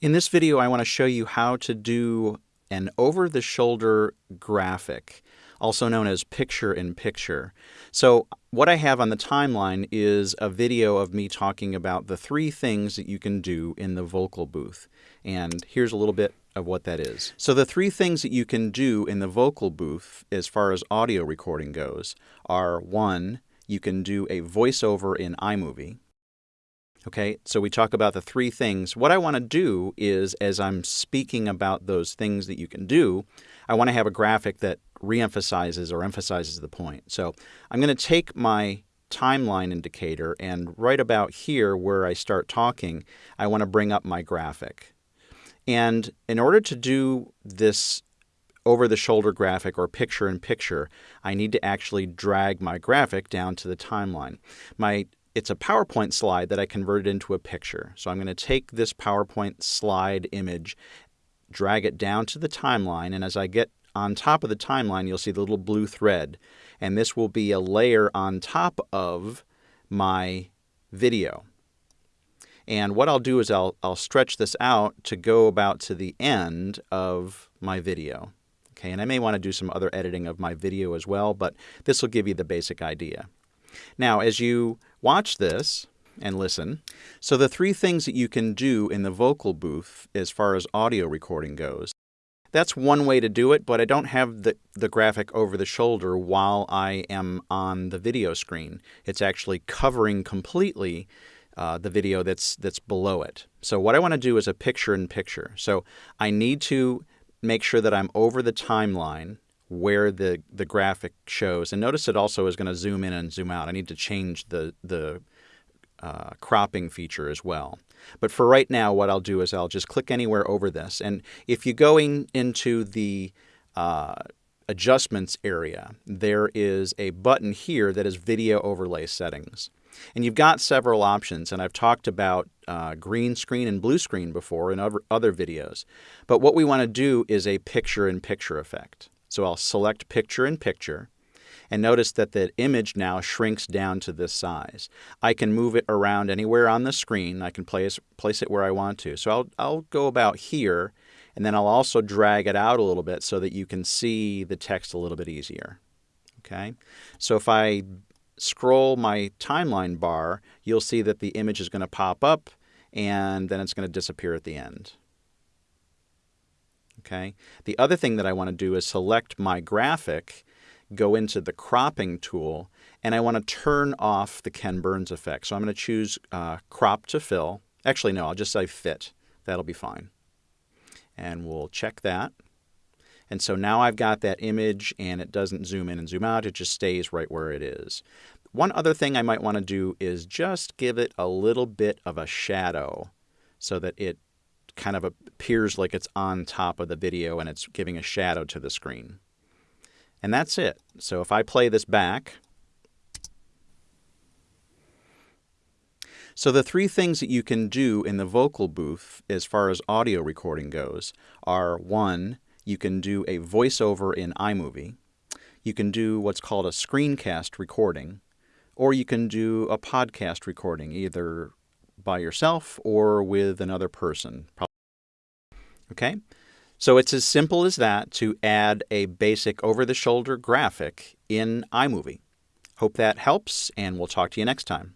In this video, I want to show you how to do an over-the-shoulder graphic, also known as picture-in-picture. So what I have on the timeline is a video of me talking about the three things that you can do in the vocal booth. And here's a little bit of what that is. So the three things that you can do in the vocal booth as far as audio recording goes are one, you can do a voiceover in iMovie. Okay, so we talk about the three things. What I want to do is, as I'm speaking about those things that you can do, I want to have a graphic that reemphasizes or emphasizes the point. So I'm going to take my timeline indicator and right about here where I start talking, I want to bring up my graphic. And in order to do this over the shoulder graphic or picture in picture, I need to actually drag my graphic down to the timeline. My it's a PowerPoint slide that I converted into a picture. So I'm going to take this PowerPoint slide image, drag it down to the timeline, and as I get on top of the timeline, you'll see the little blue thread. And this will be a layer on top of my video. And what I'll do is I'll, I'll stretch this out to go about to the end of my video. Okay, and I may want to do some other editing of my video as well, but this will give you the basic idea. Now, as you watch this and listen, so the three things that you can do in the vocal booth as far as audio recording goes, that's one way to do it, but I don't have the, the graphic over the shoulder while I am on the video screen. It's actually covering completely uh, the video that's, that's below it. So what I want to do is a picture-in-picture. -picture. So I need to make sure that I'm over the timeline where the, the graphic shows. And notice it also is going to zoom in and zoom out. I need to change the, the uh, cropping feature as well. But for right now, what I'll do is I'll just click anywhere over this. And if you go in, into the uh, adjustments area, there is a button here that is video overlay settings. And you've got several options, and I've talked about uh, green screen and blue screen before in other, videos. But what we want to do is a picture-in-picture -picture effect. So I'll select picture in picture and notice that the image now shrinks down to this size. I can move it around anywhere on the screen. I can place, place it where I want to. So I'll, I'll go about here and then I'll also drag it out a little bit so that you can see the text a little bit easier. Okay, so if I scroll my timeline bar, you'll see that the image is going to pop up and then it's going to disappear at the end. Okay. The other thing that I want to do is select my graphic, go into the cropping tool, and I want to turn off the Ken Burns effect. So I'm going to choose uh, crop to fill. Actually, no, I'll just say fit. That'll be fine. And we'll check that. And so now I've got that image and it doesn't zoom in and zoom out. It just stays right where it is. One other thing I might want to do is just give it a little bit of a shadow so that it kind of appears like it's on top of the video and it's giving a shadow to the screen. And that's it. So if I play this back, So the three things that you can do in the vocal booth as far as audio recording goes are one, you can do a voiceover in iMovie, you can do what's called a screencast recording, or you can do a podcast recording, either by yourself or with another person. Okay? So it's as simple as that to add a basic over-the-shoulder graphic in iMovie. Hope that helps, and we'll talk to you next time.